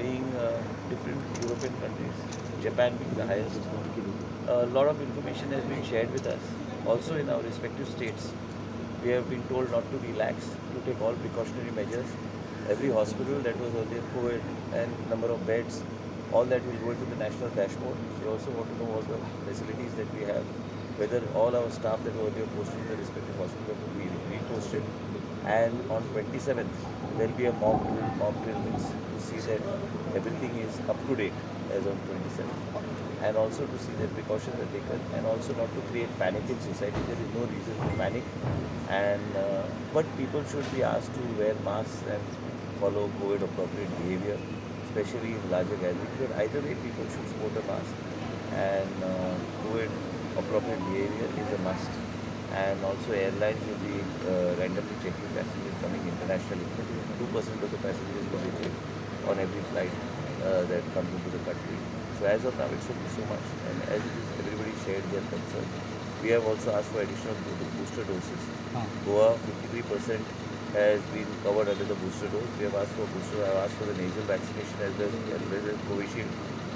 being uh, different European countries, Japan being the highest. A lot of information has been shared with us. Also in our respective states, we have been told not to relax, to take all precautionary measures. Every hospital that was earlier COVID and number of beds, all that will go into the national dashboard. We also want to know all the facilities that we have, whether all our staff that were earlier posted in the respective hospital will be reposted. And on 27th, there will be a mock drill, mock drill to see that everything is up to date as on 27th. And also to see that precautions are taken and also not to create panic in society. There is no reason to panic. And uh, but people should be asked to wear masks and follow COVID appropriate behavior, especially in larger gatherings. But either way, people should sport a mask and uh, COVID appropriate behavior is a must. And also airlines will be uh, randomly checking passengers coming internationally. 2% of the passengers will be checked on every flight uh, that comes into the country. So as of now, it should be so much. And as it is, everybody shared their concerns. We have also asked for additional booster doses. Goa, 53% has been covered under the booster dose. We have asked for booster. I have asked for the nasal vaccination as well as, well as Covishield,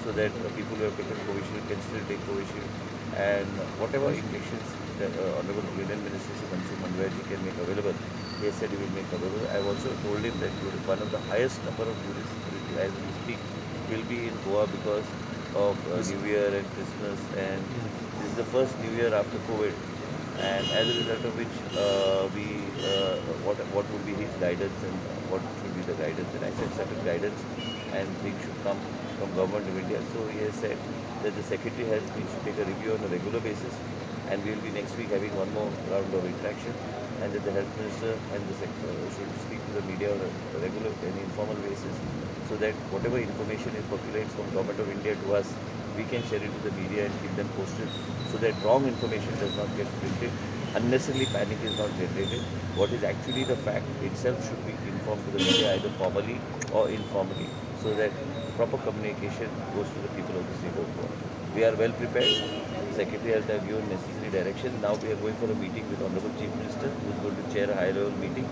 so that people who have taken Covishield can still take Covishield. And whatever injections the uh, Honorable Union Minister Manwar ji can make available, he has said he will make available. I have also told him that one of the highest number of tourists as we speak will be in Goa because of uh, New Year and Christmas, and this is the first New Year after COVID and as a result of which uh, we uh, what what would be his guidance and what should be the guidance? And I said certain guidance and things should come from government of India. So he has said that the secretary has needs to take a review on a regular basis and we will be next week having one more round of interaction and that the health minister and the secretary should speak to the media on a regular and informal basis so that whatever information is percolates from government of India to us we can share it to the media and keep them posted so that wrong information does not get printed. Unnecessarily panic is not generated. What is actually the fact itself should be informed to the media either formally or informally so that proper communication goes to the people of the state of Goa. We are well prepared. Secretary have given necessary direction. Now we are going for a meeting with Honorable Chief Minister who is going to chair a high level meeting.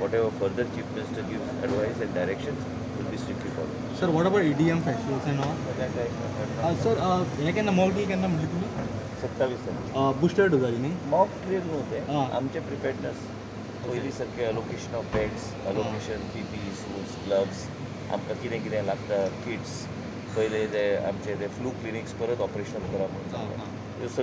Whatever further Chief Minister gives advice and directions sir what about EDM festivals and all? Uh, sir uh, केन्ना mock drill केन्ना म्हणले तुम्ही? सत्तावीस तारीख booster dose जाली न्ही? Mock drill नव्हते. हा. आमचे प्रिपेडनेस पयलीं सारके allocation of beds allocation PP shoes gloves आमकां कितें कितें लागता किट्स पयले ते आमचे ते फ्लू क्लिनिक्स परत ऑपरेशन करप म्हणून